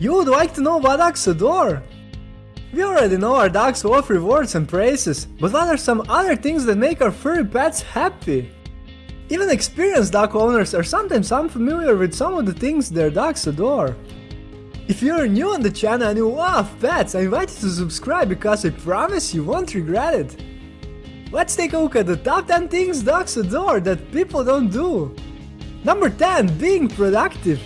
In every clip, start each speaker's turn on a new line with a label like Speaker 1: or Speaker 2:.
Speaker 1: You would like to know what dogs adore? We already know our dogs love rewards and praises, but what are some other things that make our furry pets happy? Even experienced dog owners are sometimes unfamiliar with some of the things their dogs adore. If you're new on the channel and you love pets, I invite you to subscribe because I promise you won't regret it. Let's take a look at the top 10 things dogs adore that people don't do. Number 10. Being productive.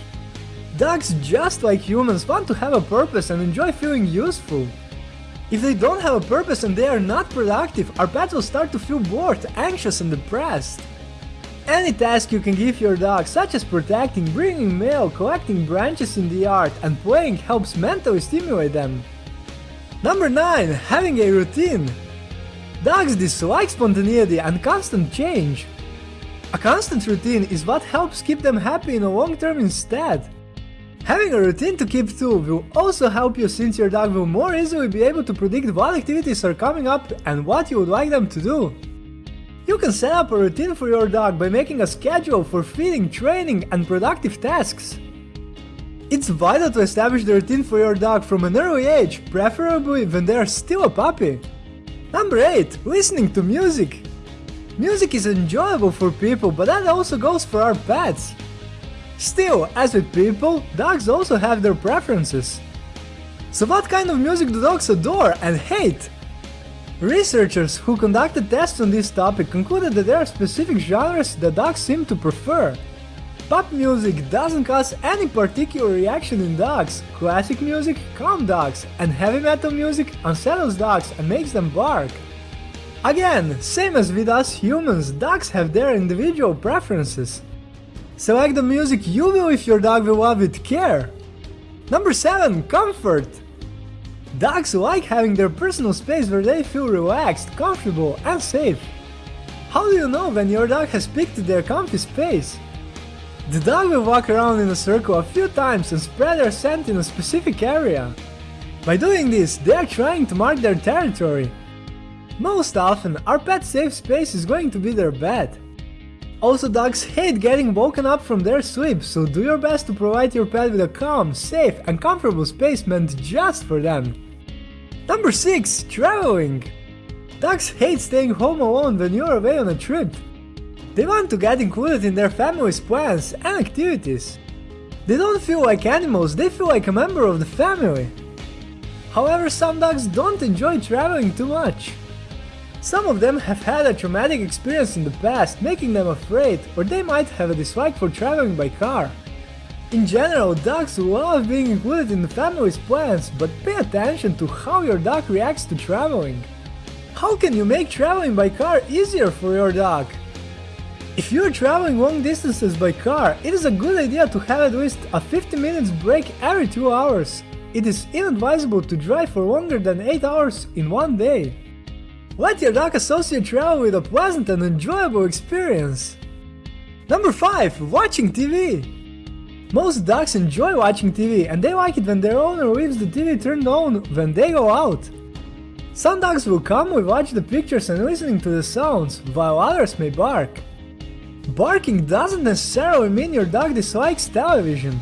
Speaker 1: Dogs, just like humans, want to have a purpose and enjoy feeling useful. If they don't have a purpose and they are not productive, our pets will start to feel bored, anxious and depressed. Any task you can give your dog, such as protecting, bringing mail, collecting branches in the yard, and playing helps mentally stimulate them. Number 9. Having a routine. Dogs dislike spontaneity and constant change. A constant routine is what helps keep them happy in the long term instead. Having a routine to keep to will also help you since your dog will more easily be able to predict what activities are coming up and what you would like them to do. You can set up a routine for your dog by making a schedule for feeding, training and productive tasks. It's vital to establish the routine for your dog from an early age, preferably when they are still a puppy. Number 8. Listening to music. Music is enjoyable for people, but that also goes for our pets. Still, as with people, dogs also have their preferences. So what kind of music do dogs adore and hate? Researchers who conducted tests on this topic concluded that there are specific genres that dogs seem to prefer. Pop music doesn't cause any particular reaction in dogs, classic music calm dogs, and heavy metal music unsettles dogs and makes them bark. Again, same as with us humans, dogs have their individual preferences. Select the music you will if your dog will love with care. Number 7. Comfort. Dogs like having their personal space where they feel relaxed, comfortable and safe. How do you know when your dog has picked their comfy space? The dog will walk around in a circle a few times and spread their scent in a specific area. By doing this, they are trying to mark their territory. Most often, our pet's safe space is going to be their bed. Also dogs hate getting woken up from their sleep, so do your best to provide your pet with a calm, safe and comfortable space meant just for them. Number 6. Traveling Dogs hate staying home alone when you're away on a trip. They want to get included in their family's plans and activities. They don't feel like animals, they feel like a member of the family. However, some dogs don't enjoy traveling too much. Some of them have had a traumatic experience in the past, making them afraid, or they might have a dislike for traveling by car. In general, dogs love being included in the family's plans, but pay attention to how your dog reacts to traveling. How can you make traveling by car easier for your dog? If you're traveling long distances by car, it is a good idea to have at least a 50 minutes break every 2 hours. It is inadvisable to drive for longer than 8 hours in one day. Let your dog associate travel with a pleasant and enjoyable experience. Number 5. Watching TV Most dogs enjoy watching TV and they like it when their owner leaves the TV turned on when they go out. Some dogs will calmly watch the pictures and listening to the sounds, while others may bark. Barking doesn't necessarily mean your dog dislikes television.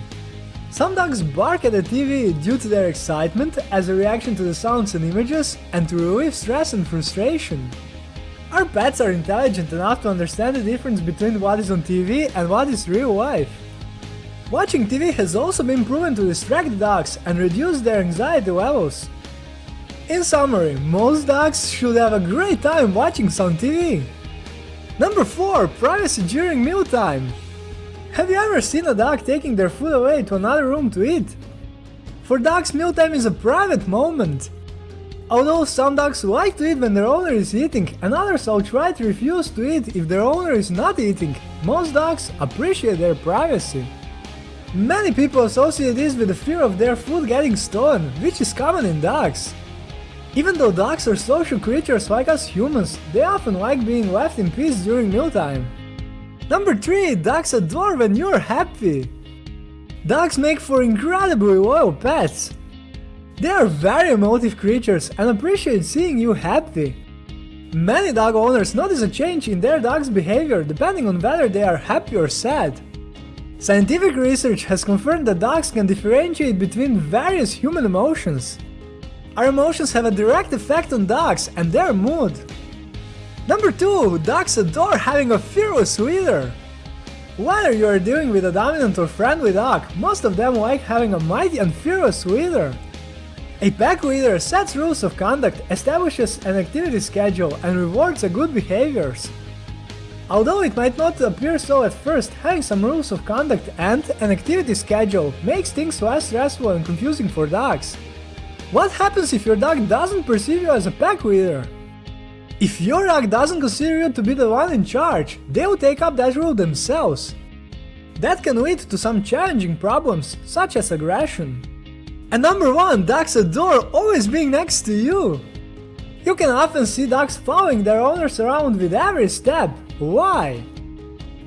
Speaker 1: Some dogs bark at the TV due to their excitement as a reaction to the sounds and images and to relieve stress and frustration. Our pets are intelligent enough to understand the difference between what is on TV and what is real life. Watching TV has also been proven to distract dogs and reduce their anxiety levels. In summary, most dogs should have a great time watching some TV. Number 4. Privacy during mealtime have you ever seen a dog taking their food away to another room to eat? For dogs, mealtime is a private moment. Although some dogs like to eat when their owner is eating, and others outright refuse to eat if their owner is not eating, most dogs appreciate their privacy. Many people associate this with the fear of their food getting stolen, which is common in dogs. Even though dogs are social creatures like us humans, they often like being left in peace during mealtime. Number 3. Dogs adore when you're happy. Dogs make for incredibly loyal pets. They are very emotive creatures and appreciate seeing you happy. Many dog owners notice a change in their dog's behavior depending on whether they are happy or sad. Scientific research has confirmed that dogs can differentiate between various human emotions. Our emotions have a direct effect on dogs and their mood. Number 2. Dogs adore having a fearless leader. Whether you are dealing with a dominant or friendly dog, most of them like having a mighty and fearless leader. A pack leader sets rules of conduct, establishes an activity schedule, and rewards a good behaviors. Although it might not appear so at first, having some rules of conduct and an activity schedule makes things less stressful and confusing for dogs. What happens if your dog doesn't perceive you as a pack leader? If your dog doesn't consider you to be the one in charge, they will take up that role themselves. That can lead to some challenging problems, such as aggression. And number 1, dogs adore always being next to you. You can often see dogs following their owners around with every step, why?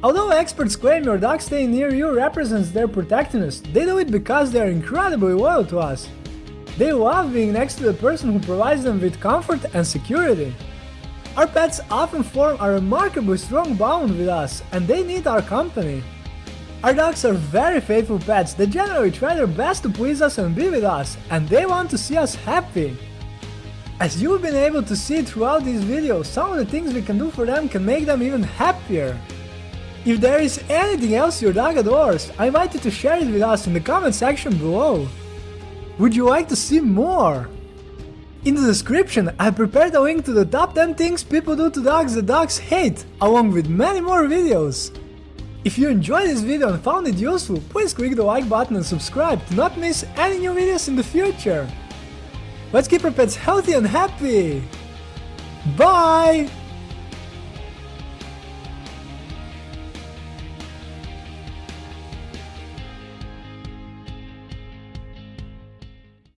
Speaker 1: Although experts claim your dog staying near you represents their protectiveness, they do it because they are incredibly loyal to us. They love being next to the person who provides them with comfort and security. Our pets often form a remarkably strong bond with us, and they need our company. Our dogs are very faithful pets that generally try their best to please us and be with us, and they want to see us happy. As you've been able to see throughout these videos, some of the things we can do for them can make them even happier. If there is anything else your dog adores, I invite you to share it with us in the comment section below. Would you like to see more? In the description, I prepared a link to the top 10 things people do to dogs that dogs hate, along with many more videos. If you enjoyed this video and found it useful, please click the like button and subscribe to not miss any new videos in the future. Let's keep our pets healthy and happy! Bye!